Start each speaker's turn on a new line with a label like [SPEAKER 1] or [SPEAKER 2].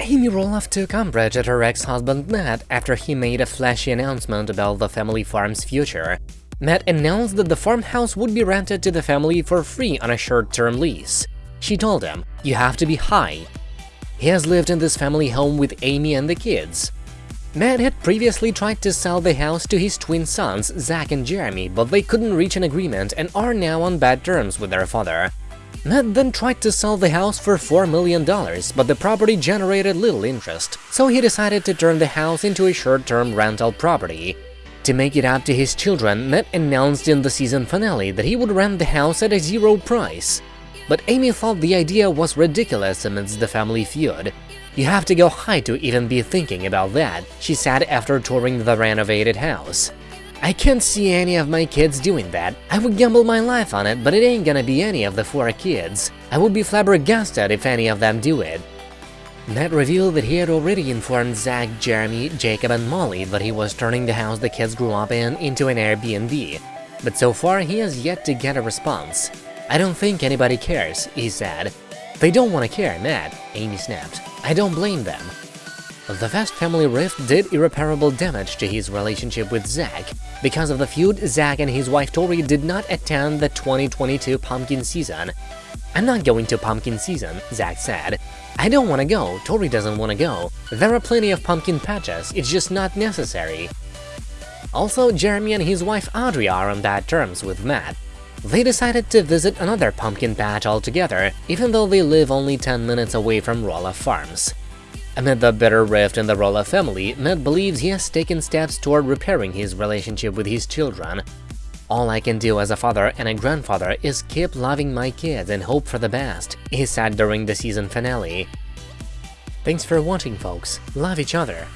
[SPEAKER 1] Amy Roloff took umbrage at her ex-husband Matt after he made a flashy announcement about the family farm's future. Matt announced that the farmhouse would be rented to the family for free on a short-term lease. She told him, you have to be high. He has lived in this family home with Amy and the kids. Matt had previously tried to sell the house to his twin sons, Zach and Jeremy, but they couldn't reach an agreement and are now on bad terms with their father. Matt then tried to sell the house for $4 million, but the property generated little interest, so he decided to turn the house into a short-term rental property. To make it up to his children, Matt announced in the season finale that he would rent the house at a zero price. But Amy thought the idea was ridiculous amidst the family feud. You have to go high to even be thinking about that, she said after touring the renovated house. I can't see any of my kids doing that. I would gamble my life on it, but it ain't gonna be any of the four kids. I would be flabbergasted if any of them do it. Matt revealed that he had already informed Zach, Jeremy, Jacob and Molly that he was turning the house the kids grew up in into an Airbnb. But so far, he has yet to get a response. I don't think anybody cares, he said. They don't want to care, Matt, Amy snapped. I don't blame them. The Fast family rift did irreparable damage to his relationship with Zach. Because of the feud, Zach and his wife Tori did not attend the 2022 pumpkin season. I'm not going to pumpkin season, Zach said. I don't want to go, Tori doesn't want to go. There are plenty of pumpkin patches, it's just not necessary. Also, Jeremy and his wife Audrey are on bad terms with Matt. They decided to visit another pumpkin patch altogether, even though they live only 10 minutes away from Roloff Farms. Amid the bitter rift in the Roloff family, Matt believes he has taken steps toward repairing his relationship with his children. All I can do as a father and a grandfather is keep loving my kids and hope for the best, he said during the season finale. Thanks for watching folks, love each other,